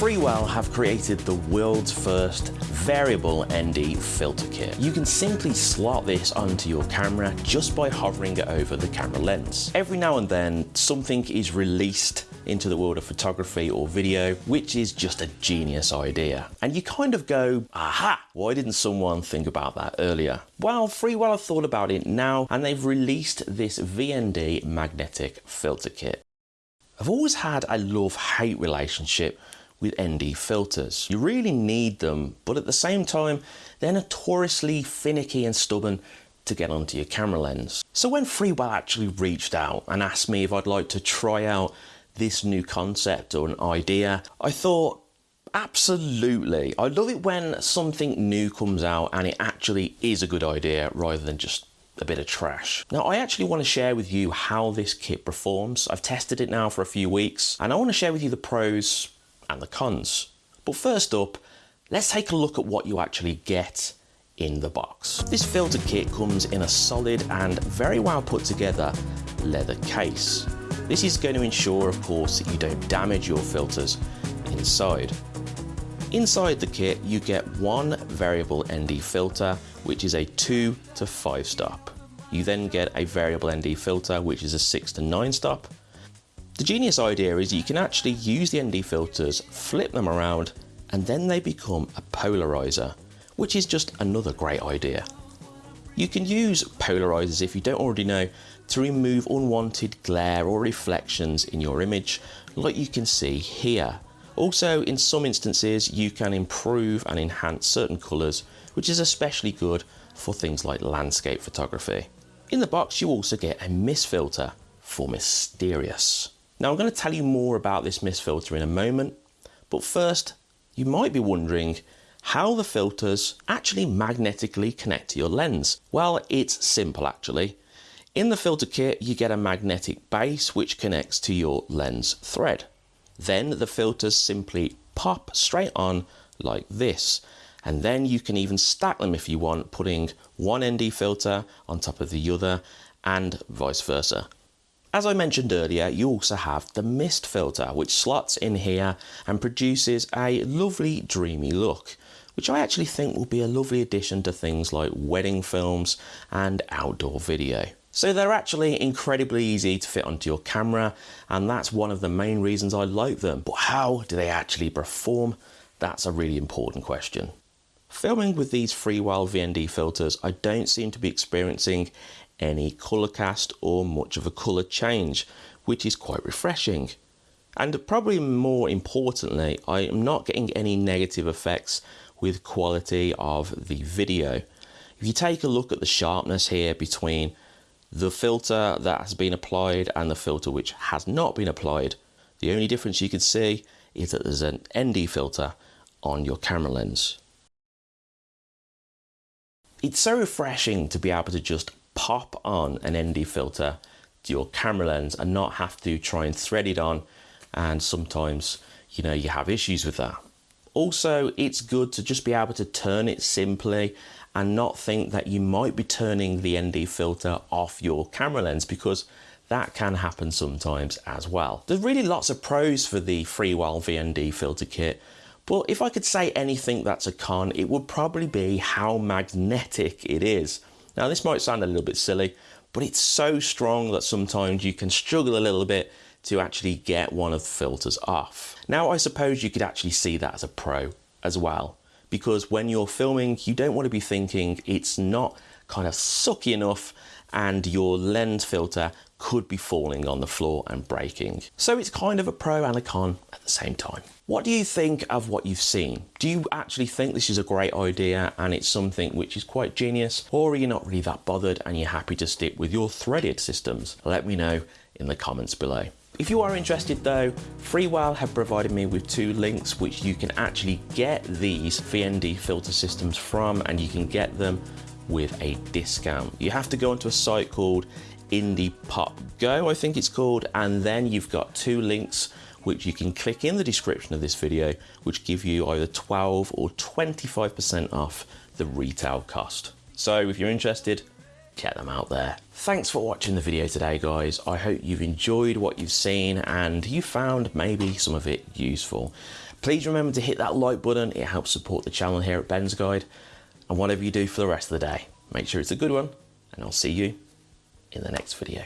Freewell have created the world's first variable ND filter kit. You can simply slot this onto your camera just by hovering it over the camera lens. Every now and then something is released into the world of photography or video, which is just a genius idea. And you kind of go, aha, why didn't someone think about that earlier? Well, Freewell have thought about it now and they've released this VND magnetic filter kit. I've always had a love-hate relationship with ND filters. You really need them, but at the same time, they're notoriously finicky and stubborn to get onto your camera lens. So when Freewell actually reached out and asked me if I'd like to try out this new concept or an idea, I thought, absolutely. I love it when something new comes out and it actually is a good idea rather than just a bit of trash. Now I actually want to share with you how this kit performs. I've tested it now for a few weeks and I want to share with you the pros and the cons. But first up, let's take a look at what you actually get in the box. This filter kit comes in a solid and very well put together leather case. This is going to ensure, of course, that you don't damage your filters inside. Inside the kit, you get one variable ND filter, which is a 2 to 5 stop. You then get a variable ND filter, which is a 6 to 9 stop, the genius idea is you can actually use the ND filters, flip them around, and then they become a polarizer, which is just another great idea. You can use polarizers if you don't already know to remove unwanted glare or reflections in your image like you can see here. Also in some instances you can improve and enhance certain colours which is especially good for things like landscape photography. In the box you also get a mist filter for mysterious. Now I'm going to tell you more about this mist filter in a moment, but first you might be wondering how the filters actually magnetically connect to your lens. Well, it's simple actually. In the filter kit, you get a magnetic base which connects to your lens thread. Then the filters simply pop straight on like this. And then you can even stack them if you want, putting one ND filter on top of the other and vice versa. As I mentioned earlier, you also have the mist filter, which slots in here and produces a lovely dreamy look, which I actually think will be a lovely addition to things like wedding films and outdoor video. So they're actually incredibly easy to fit onto your camera and that's one of the main reasons I like them. But how do they actually perform? That's a really important question. Filming with these Freewell VND filters, I don't seem to be experiencing any colour cast or much of a colour change, which is quite refreshing. And probably more importantly, I am not getting any negative effects with quality of the video. If you take a look at the sharpness here between the filter that has been applied and the filter which has not been applied, the only difference you can see is that there's an ND filter on your camera lens. It's so refreshing to be able to just pop on an ND filter to your camera lens and not have to try and thread it on and sometimes you know you have issues with that. Also it's good to just be able to turn it simply and not think that you might be turning the ND filter off your camera lens because that can happen sometimes as well. There's really lots of pros for the Freewell VND filter kit but if I could say anything that's a con it would probably be how magnetic it is. Now this might sound a little bit silly, but it's so strong that sometimes you can struggle a little bit to actually get one of the filters off. Now I suppose you could actually see that as a pro as well, because when you're filming, you don't want to be thinking it's not kind of sucky enough and your lens filter could be falling on the floor and breaking. So it's kind of a pro and a con at the same time. What do you think of what you've seen? Do you actually think this is a great idea and it's something which is quite genius or are you not really that bothered and you're happy to stick with your threaded systems? Let me know in the comments below. If you are interested though, Freewell have provided me with two links which you can actually get these VND filter systems from and you can get them with a discount. You have to go onto a site called Indie Pop Go, I think it's called, and then you've got two links which you can click in the description of this video, which give you either 12 or 25% off the retail cost. So if you're interested, check them out there. Thanks for watching the video today, guys. I hope you've enjoyed what you've seen and you found maybe some of it useful. Please remember to hit that like button, it helps support the channel here at Ben's Guide. And whatever you do for the rest of the day, make sure it's a good one, and I'll see you in the next video.